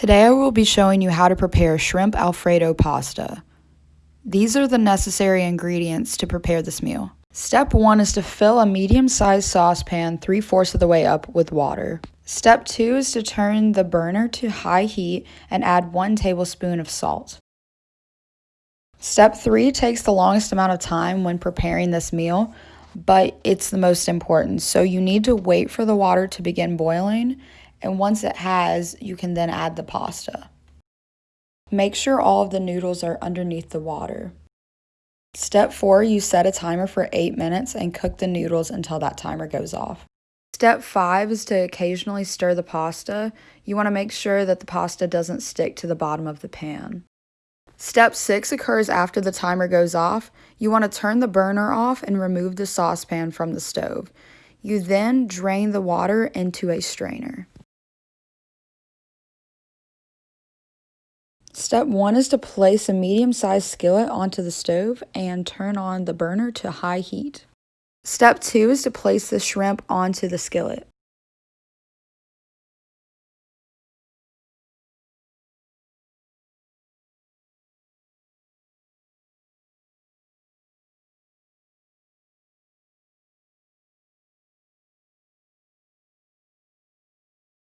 Today I will be showing you how to prepare shrimp alfredo pasta. These are the necessary ingredients to prepare this meal. Step 1 is to fill a medium-sized saucepan 3 fourths of the way up with water. Step 2 is to turn the burner to high heat and add 1 tablespoon of salt. Step 3 takes the longest amount of time when preparing this meal, but it's the most important. So you need to wait for the water to begin boiling and once it has, you can then add the pasta. Make sure all of the noodles are underneath the water. Step 4, you set a timer for 8 minutes and cook the noodles until that timer goes off. Step 5 is to occasionally stir the pasta. You want to make sure that the pasta doesn't stick to the bottom of the pan. Step 6 occurs after the timer goes off. You want to turn the burner off and remove the saucepan from the stove. You then drain the water into a strainer. Step one is to place a medium-sized skillet onto the stove and turn on the burner to high heat. Step two is to place the shrimp onto the skillet.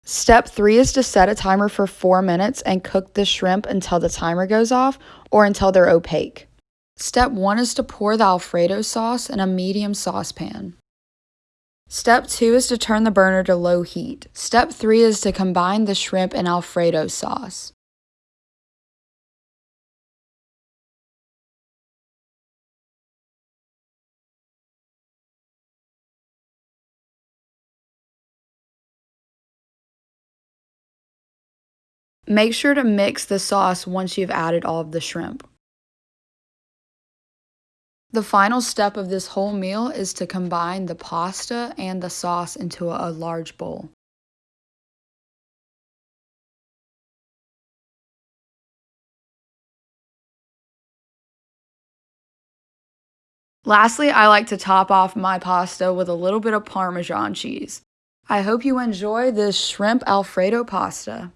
Step three is to set a timer for four minutes and cook the shrimp until the timer goes off or until they're opaque. Step one is to pour the Alfredo sauce in a medium saucepan. Step two is to turn the burner to low heat. Step three is to combine the shrimp and Alfredo sauce. Make sure to mix the sauce once you've added all of the shrimp. The final step of this whole meal is to combine the pasta and the sauce into a large bowl. Lastly, I like to top off my pasta with a little bit of Parmesan cheese. I hope you enjoy this shrimp Alfredo pasta.